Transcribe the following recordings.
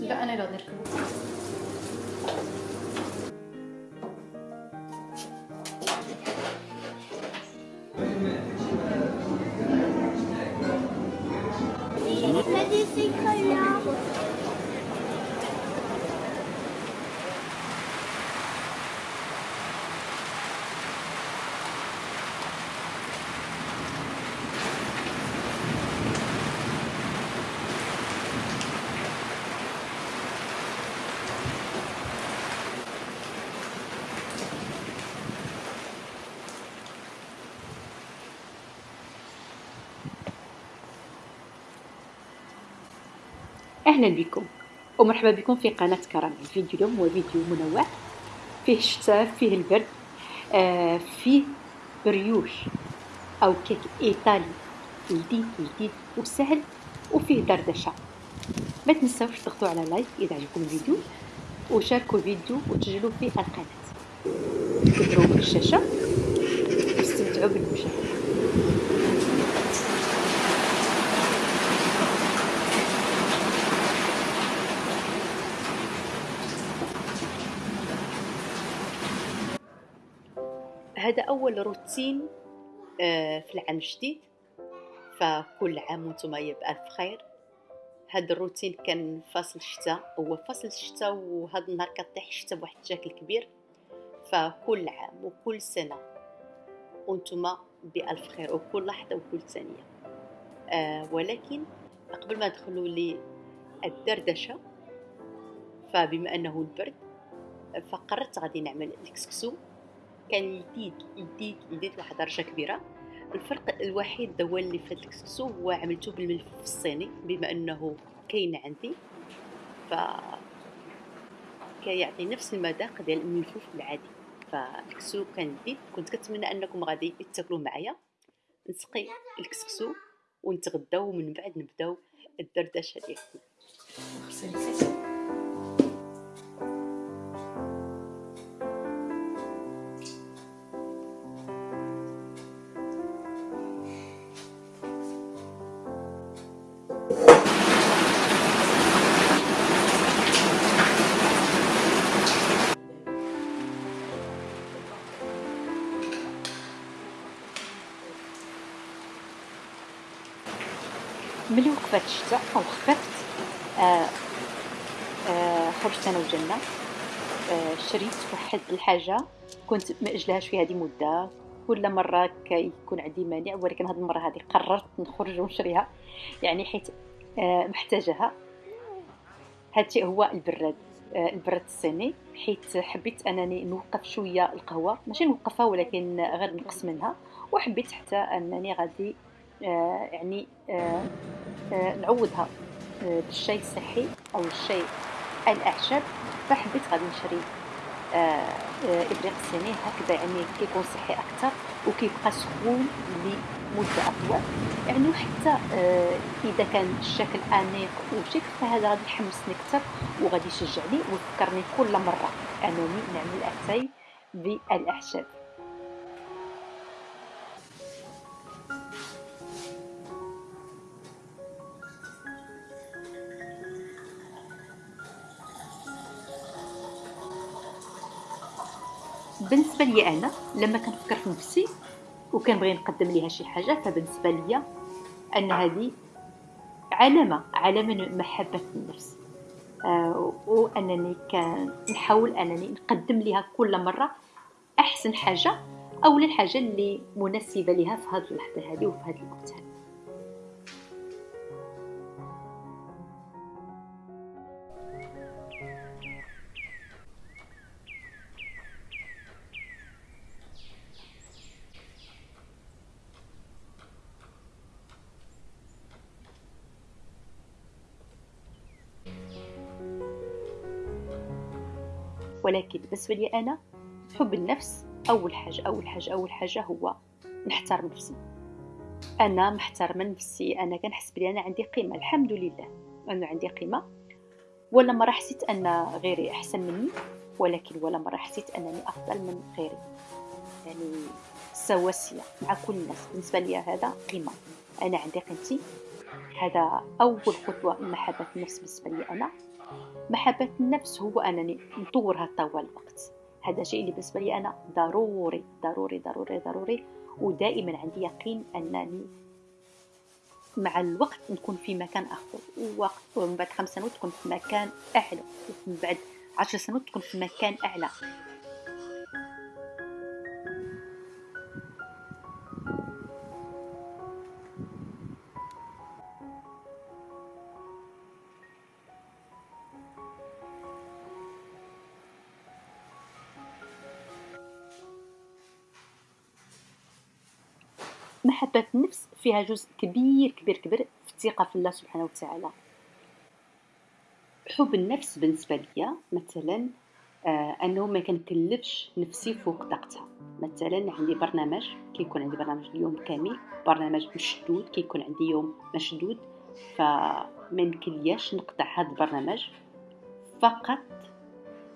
لا أنا اللي أهلا بكم ومرحبا بكم في قناة كرم الفيديو اليوم هو فيديو منوع فيه الشتاء فيه البرد آه فيه بريوش أو كيك إيطالي جديد جديد وسهل وفيه دردشة. ما تنساوش تضغطوا على like إذا عجبكم الفيديو وشاركوا الفيديو وتسجلوا في القناة. كبروا في الشاشة واستمتعوا بالمشاهدة. هذا أول روتين آه، في العام الجديد. فكل عام وأنتم بألف خير هذا الروتين كان فصل الشتاء هو فصل الشتاء وهذا النهار كطيح الشتاء بواحد الشكل كبير. فكل عام وكل سنة وأنتم بألف خير وكل لحظة وكل ثانية. آه ولكن قبل ما ندخلوا للدردشة فبما أنه البرد فقررت غادي نعمل الكسكسو كان جديد جديد جديد لواحد درجة كبيرة. الفرق الوحيد هو اللي في الكسكسو هو عملته بالملف الصيني بما أنه كاين عندي. ف كيعطي نفس المذاق ديال الملفوف العادي. فالكسكسو كان جديد كنت كنتمنى أنكم غادي تاكلوا معايا. نسقي الكسكسو ونتغداو ومن بعد نبداو الدردشة ديالنا ملي وقفت الشتاء أو خفت آه آه خرجت أنا وجنة آه شريت واحد الحاجة كنت مأجلهاش في هذه مدة كل مرة كيكون عندي مانع ولكن هذه المرة هذه قررت نخرج ونشريها يعني حيت آه محتاجها. هادشي هو البراد آه البراد الصيني حيت حبيت أنني نوقف شوية القهوة ماشي نوقفها ولكن غير نقص منها وحبيت حتى أنني غادي يعني آه آه نعوضها. آه بالشاي الصحي أو الشاي الاعشاب فحبيت غادي نشري إبريق الصيني هكذا يعني كيكون صحي أكثر وكيبقى سخون لمدة أطول. يعني وحتى إذا كان الشكل أنيق وشيك فهذا غادي يحمسني أكثر وغادي يشجعني ويفكرني كل مرة أنني نعمل اتاي بالاعشاب بالنسبة لي أنا لما كنفكر في نفسي وكنبغي نقدم ليها شي حاجة فبالنسبة لي أن هذه علامة علامة محبة النفس. آه وأنني كنحاول أنني نقدم ليها كل مرة أحسن حاجة أو الحاجة اللي مناسبة لها في هذه اللحظة هذه وفي هذا الوقت هذا ولكن بالنسبة لي أنا حب النفس أول حاجة أول حاجة أول حاجة هو نحترم نفسي. أنا محترمه نفسي أنا كنحس بلي أنا عندي قيمة الحمد لله. أنا عندي قيمة. ولا مرة حسيت أن غيري أحسن مني ولكن ولا مرة حسيت أنني أفضل من غيري. يعني سواسية مع كل الناس. بالنسبة لي هذا قيمة. أنا عندي قيمتي. هذا أول خطوة لمحبة النفس بالنسبة لي أنا. محبة النفس هو أنني نطورها طوال الوقت. هذا شيء اللي بالنسبة لي أنا ضروري ضروري ضروري ضروري. ودائما عندي يقين أنني مع الوقت نكون في مكان اخر ووقت ومن بعد خمس سنوات تكون في مكان أعلى. ومن بعد عشر سنوات تكون في مكان أعلى. محبة النفس فيها جزء كبير كبير كبير في الثقة في الله سبحانه وتعالى. حب النفس بالنسبة لي مثلا آه أنه ما كنكلفش نفسي فوق طاقتها. مثلا عندي برنامج كيكون عندي برنامج اليوم كامل برنامج مشدود كيكون عندي يوم مشدود فما يمكنلياش نقطع هذا البرنامج فقط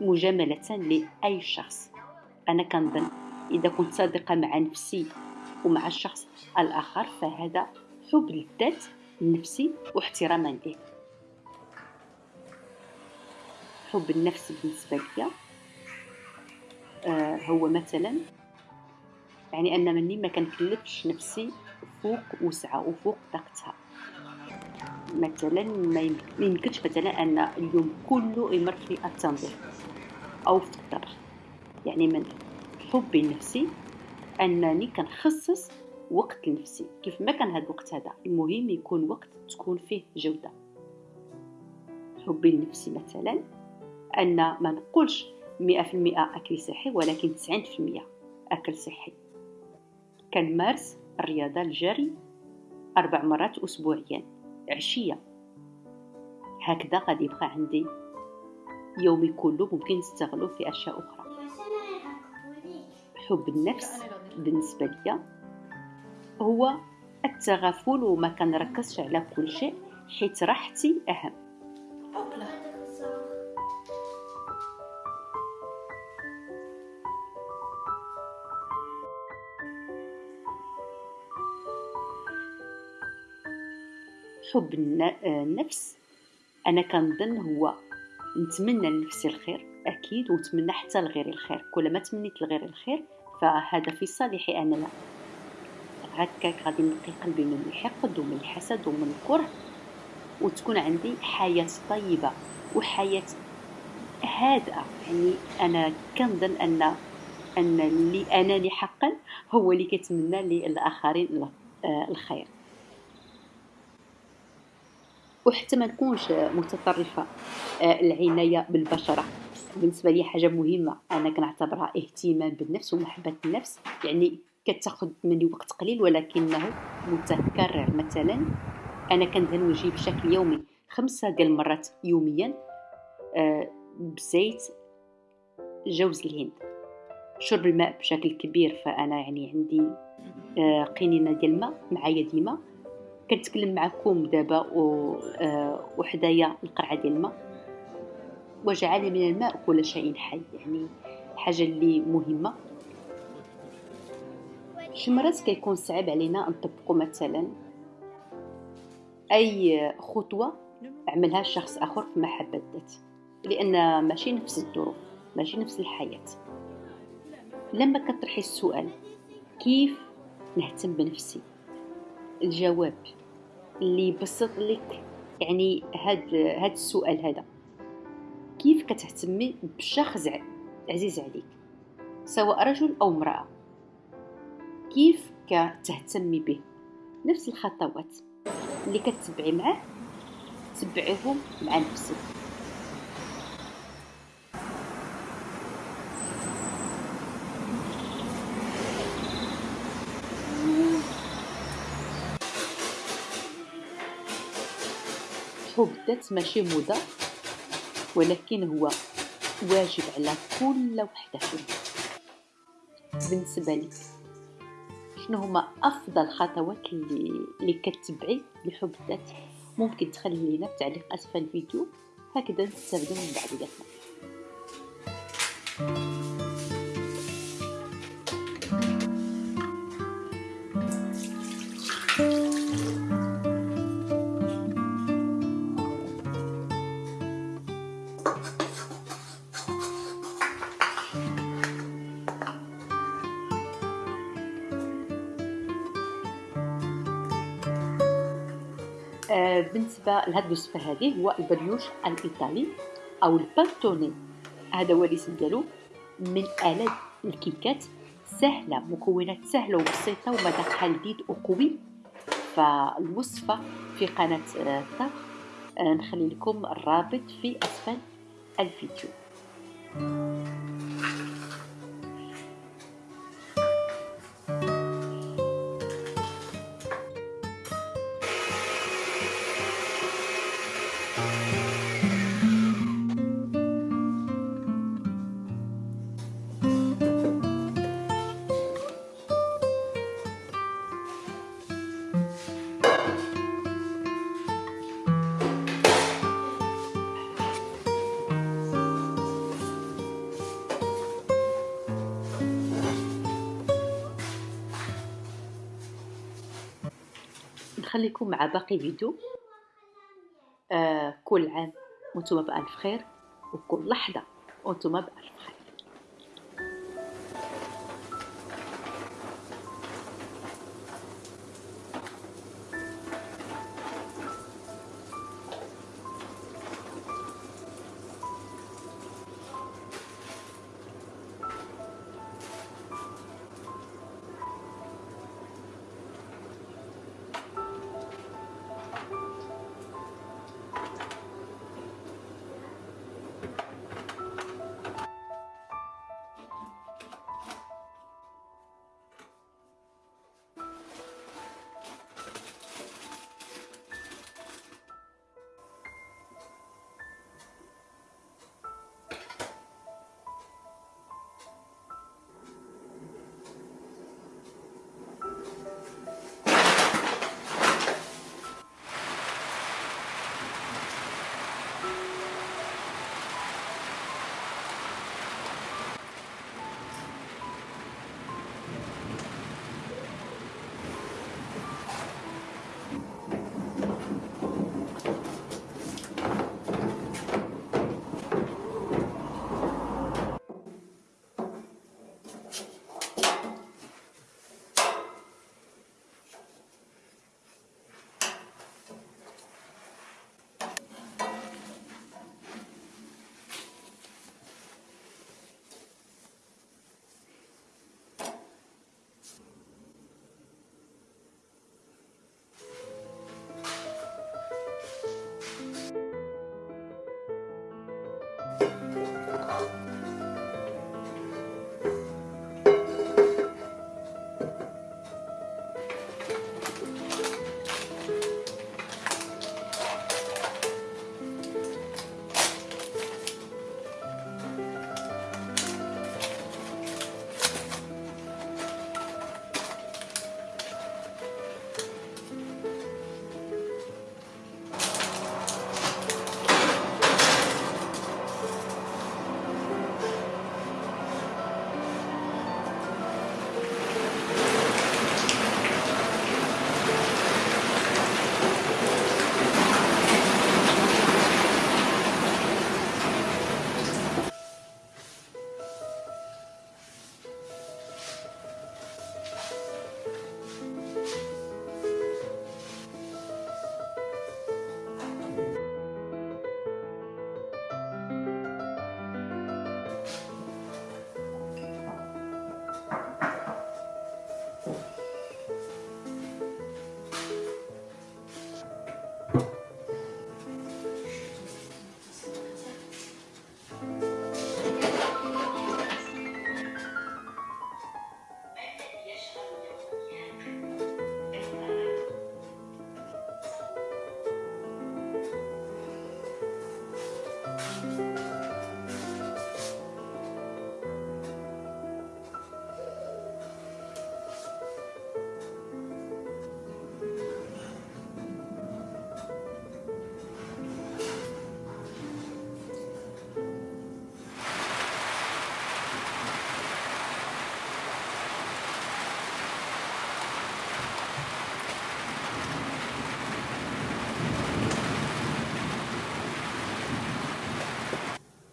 مجاملة لأي شخص. أنا كنظن إذا كنت صادقة مع نفسي ومع الشخص الآخر فهذا حب للذات النفسي واحتراما له حب النفس بالنسبة لي آه هو مثلا يعني أن مني ما كنكلفش نفسي فوق وسعة وفوق طاقتها. مثلا ما يمكنش مثلا أن اليوم كله يمر في التنظيف أو في الطبخ يعني من حبي لنفسي انني كنخصص وقت لنفسي. كيف ما كان هذا الوقت هذا؟ المهم يكون وقت تكون فيه جودة. حبي لنفسي مثلا أن ما نقولش 100% أكل صحي ولكن 90% أكل صحي. كنمارس الرياضة الجري أربع مرات اسبوعيا عشية. هكذا غادي يبقى عندي يومي كله ممكن نستغله في أشياء أخرى. حب النفس بالنسبة لي هو التغافل وما كنركزش على كل شيء حيت راحتي أهم. حب النفس أنا كنظن هو نتمنى لنفسي الخير أكيد ونتمنى حتى لغيري الخير. كلما تمنيت لغيري الخير فهذا في صالحي أنا لا. هكاك غادي نقي قلبي من الحقد ومن الحسد ومن الكره وتكون عندي حياة طيبة وحياة هادئة. يعني أنا كنظن أن أن اللي أناني حقا هو اللي كيتمنى للآخرين آه، الخير. وحتى ما نكونش متطرفة آه، العناية بالبشرة. بالنسبة لي حاجة مهمة. أنا كنعتبرها اهتمام بالنفس ومحبة النفس. يعني كتاخذ مني وقت قليل ولكنه متكرر. مثلا أنا كندهن بشكل يومي خمسة ديال المرات يوميا آه بزيت جوز الهند. شرب الماء بشكل كبير فأنا يعني عندي آه قنينة ديال الماء معايا ديما. كنتكلم معكم دابا وحدايا القرعة ديال الماء. وجعل من الماء كل شيء حي. يعني حاجة اللي مهمة. شي مرات كيكون صعب علينا نطبقوا مثلا؟ أي خطوة عملها شخص آخر في محبة الذات لأن ماشي نفس الظروف ماشي نفس الحياة. لما كطرحي السؤال كيف نهتم بنفسي؟ الجواب اللي يبسط لك يعني هاد هاد السؤال هذا. كيف كتهتمي بشخص عزيز عليك؟ سواء رجل أو امرأة. كيف كتهتمي به؟ نفس الخطوات اللي كتبعي معاه تبعيهم مع نفسك. الذات ماشي موضه ولكن هو واجب على كل وحدة فينا بالنسبة لك شنو هما أفضل خطوات اللي, كتبعي لحب الذات ممكن تخلي لنا في تعليق أسفل الفيديو هكذا نستافدو من بعضياتنا آه، بالنسبة لهاد الوصفه هذه هو البريوش الإيطالي أو البانتوني هذا هو الاسم ديالو. من آلات الكيكات سهلة مكونات سهلة وبسيطة ومذاقها لذيذ وقوي. فالوصفة في قناة آه، الطبخ آه، نخلي لكم الرابط في أسفل الفيديو. نخليكم مع باقي فيديو. آه كل عام وأنتم بألف خير وكل لحظة وأنتم بألف